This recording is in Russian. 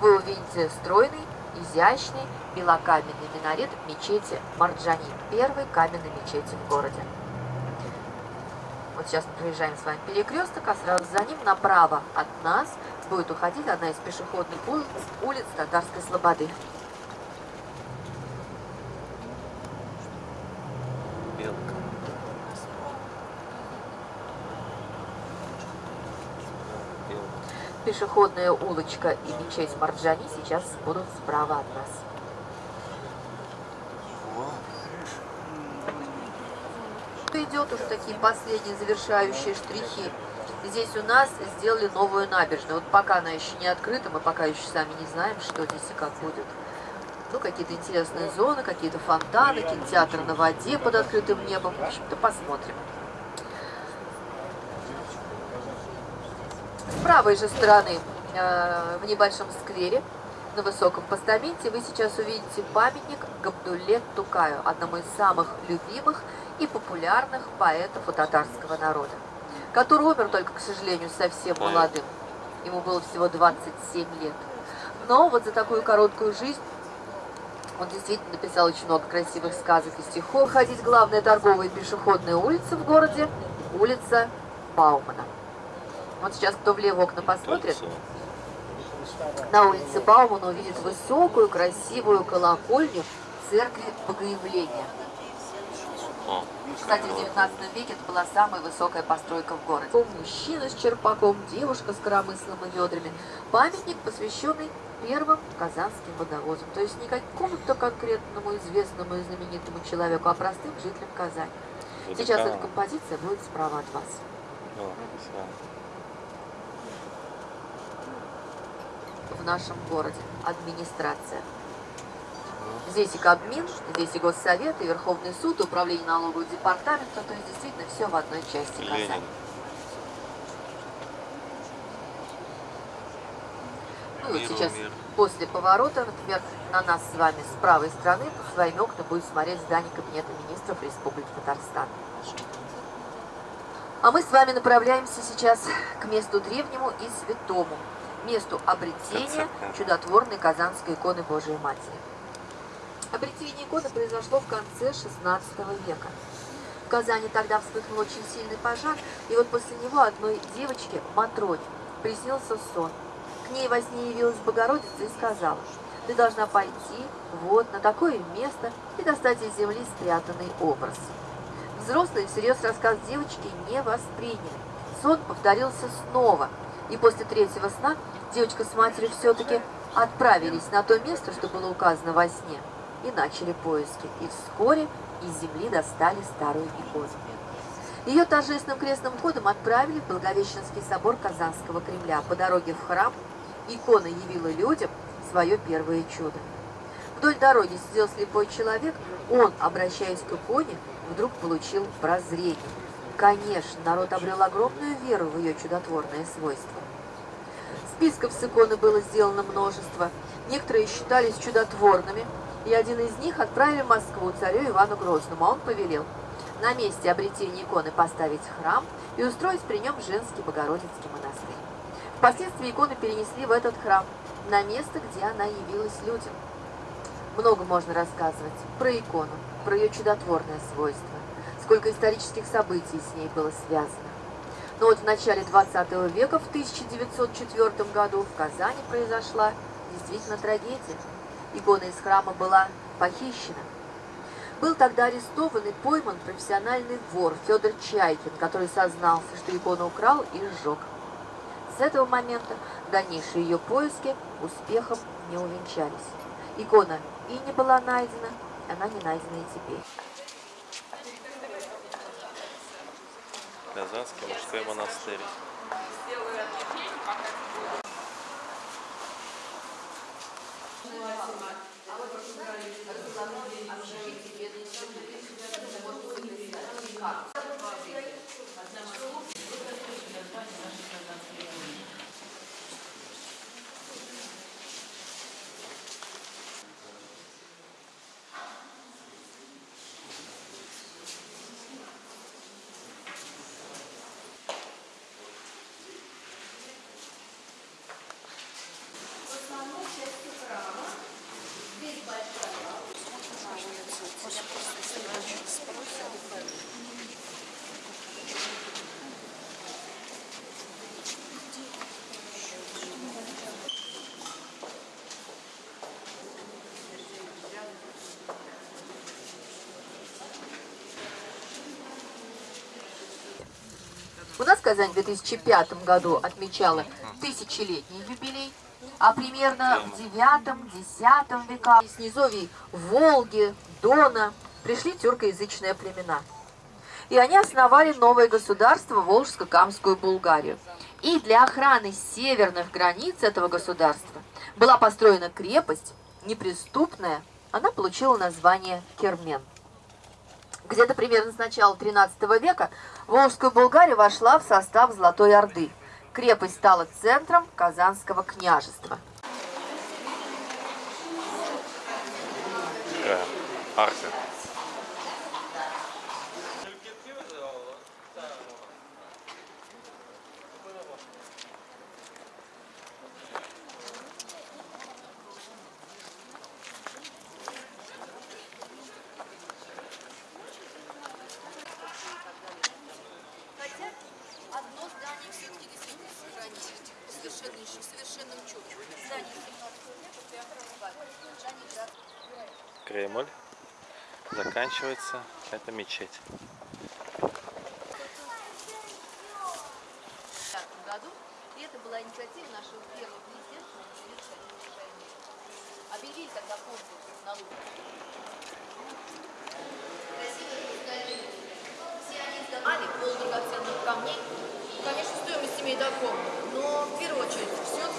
вы увидите стройный, изящный, белокаменный минарет мечети Марджани, первой каменной мечети в городе. Вот сейчас мы проезжаем с вами перекресток, а сразу за ним направо от нас будет уходить одна из пешеходных улиц, улиц Татарской Слободы. Пешеходная улочка и мечеть Марджани сейчас будут справа от нас. Идет уже такие последние завершающие штрихи. Здесь у нас сделали новую набережную. Вот пока она еще не открыта, мы пока еще сами не знаем, что здесь и как будет. Ну, какие-то интересные зоны, какие-то фонтаны, кинотеатр на воде под открытым небом. В общем-то, посмотрим. С правой же стороны, э, в небольшом сквере, на высоком постаменте, вы сейчас увидите памятник Габдулле Тукаю, одному из самых любимых и популярных поэтов у татарского народа, который умер только, к сожалению, совсем молодым. Ему было всего 27 лет. Но вот за такую короткую жизнь он действительно написал очень много красивых сказок и стихов. Ходить главная торговая и пешеходная улица в городе, улица Баумана. Вот сейчас кто влево окна посмотрит, на улице Баумана увидит высокую, красивую колокольню церкви Богоявления. Кстати, в 19 веке это была самая высокая постройка в городе. Мужчина с черпаком, девушка с коромыслом и ведрами. Памятник, посвященный первым казанским водовозам. То есть не какому-то конкретному известному и знаменитому человеку, а простым жителям Казани. Сейчас эта композиция будет справа от вас. В нашем городе администрация. Здесь и Кабмин, здесь и Госсовет, и Верховный суд, и Управление налогового департамента, то есть действительно все в одной части Казани. Ну вот сейчас после поворота, например, на нас с вами с правой стороны по своими окна будет смотреть здание Кабинета министров Республики Татарстан. А мы с вами направляемся сейчас к месту древнему и святому, месту обретения чудотворной Казанской иконы Божией Матери. Обретение иконы произошло в конце XVI века. В Казани тогда вспыхнул очень сильный пожар, и вот после него одной девочке, Матроне, приснился сон. К ней во сне явилась Богородица и сказала, ты должна пойти вот на такое место и достать из земли спрятанный образ. Взрослые всерьез рассказ девочки не восприняли. Сон повторился снова, и после третьего сна девочка с матерью все-таки отправились на то место, что было указано во сне и начали поиски, и вскоре из земли достали старую икону. Ее торжественным крестным ходом отправили в Благовещенский собор Казанского Кремля. По дороге в храм икона явила людям свое первое чудо. Вдоль дороги сидел слепой человек, он, обращаясь к иконе, вдруг получил прозрение. Конечно, народ обрел огромную веру в ее чудотворное свойство. Списков с иконы было сделано множество. Некоторые считались чудотворными, и один из них отправили в Москву царю Ивану Грозному, а он повелел на месте обретения иконы поставить храм и устроить при нем женский Богородицкий монастырь. Впоследствии иконы перенесли в этот храм, на место, где она явилась людям. Много можно рассказывать про икону, про ее чудотворное свойство, сколько исторических событий с ней было связано. Но вот в начале 20 века, в 1904 году, в Казани произошла действительно трагедия икона из храма была похищена. Был тогда арестован и пойман профессиональный вор Федор Чайкин, который сознался, что икону украл и сжег. С этого момента дальнейшие ее поиски успехом не увенчались. Икона и не была найдена, она не найдена и теперь. Казанский мужской монастырь. Сделаю У нас Казань в 2005 году отмечала тысячелетний юбилей а примерно в 9-10 веках из низовий Волги, Дона пришли тюркоязычные племена. И они основали новое государство Волжско-Камскую Булгарию. И для охраны северных границ этого государства была построена крепость, неприступная, она получила название Кермен. Где-то примерно с начала 13 века Волжская Булгария вошла в состав Золотой Орды. Крепость стала центром Казанского княжества. Такая арка. Кремль. Заканчивается. Это мечеть. Году, и это была инициатива нашего первого решения. Объявили тогда конкурс на лучший. Красивые здания. Все они сдавали пол драгоценных камней. Конечно, стоимость имеет огромную, но в первую очередь все-таки